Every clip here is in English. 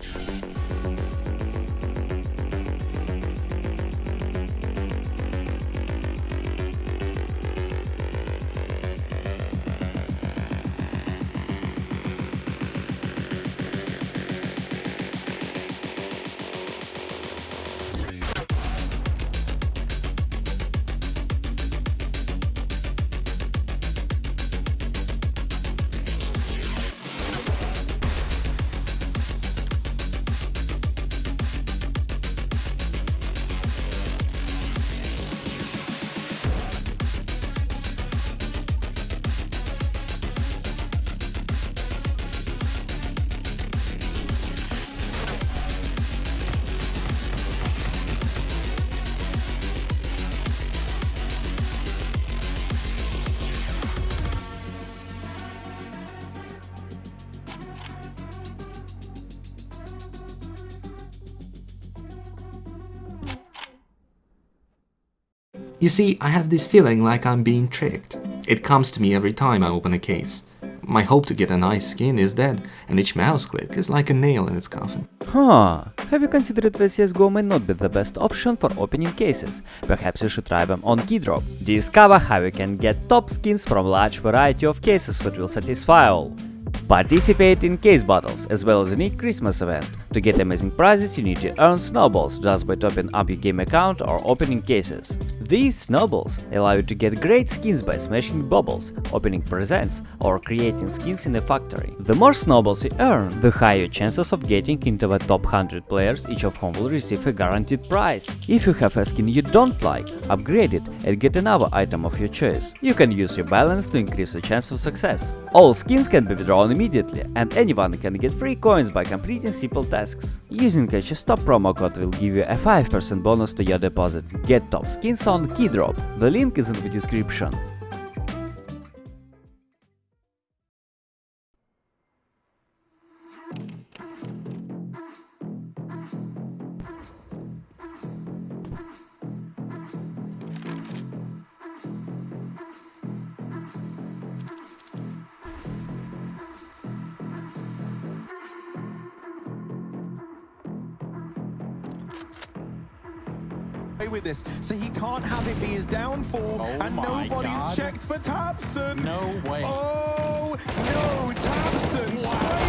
Thank You see, I have this feeling like I'm being tricked. It comes to me every time I open a case. My hope to get a nice skin is dead, and each mouse click is like a nail in its coffin. Huh. Have you considered that CSGO may not be the best option for opening cases? Perhaps you should try them on Keydrop. Discover how you can get top skins from a large variety of cases that will satisfy all. Participate in case battles as well as unique Christmas event. To get amazing prizes you need to earn snowballs just by topping up your game account or opening cases. These snowballs allow you to get great skins by smashing bubbles, opening presents or creating skins in a factory. The more snowballs you earn, the higher chances of getting into the top 100 players each of whom will receive a guaranteed prize. If you have a skin you don't like, upgrade it and get another item of your choice. You can use your balance to increase the chance of success. All skins can be withdrawn immediately and anyone can get free coins by completing simple tasks. Using a stop promo code will give you a 5% bonus to your deposit. Get top skins on Keydrop, the link is in the description. With this, so he can't have it be his downfall, oh and nobody's God. checked for tabseN. No way. Oh, no, tabseN sprays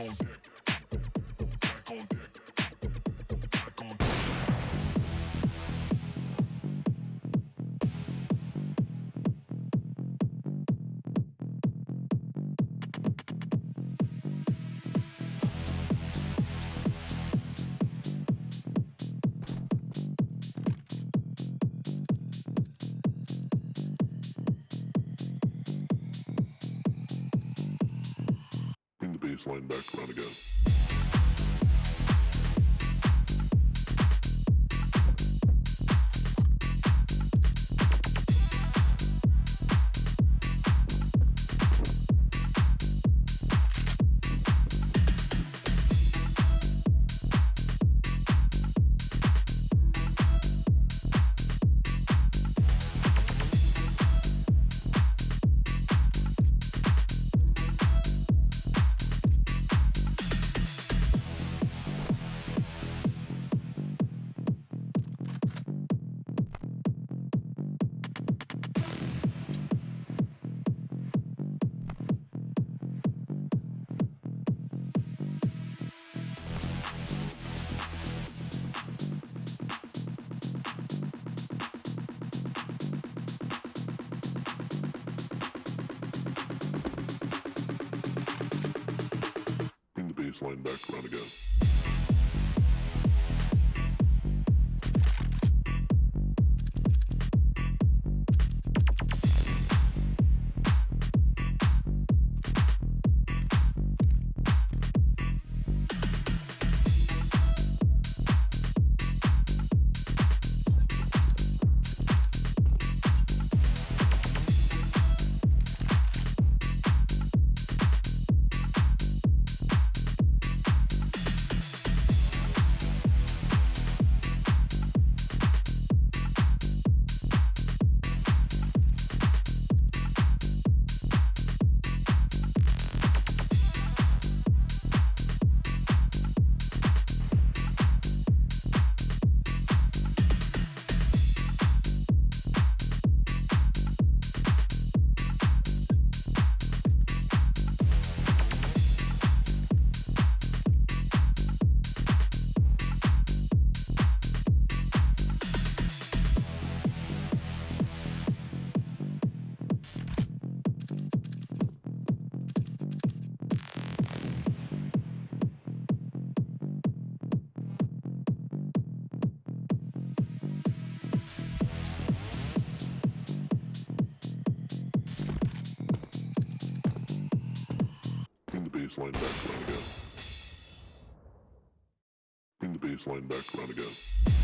Back on Baseline back around again. Baseline back around again. Again. Bring the baseline back around again.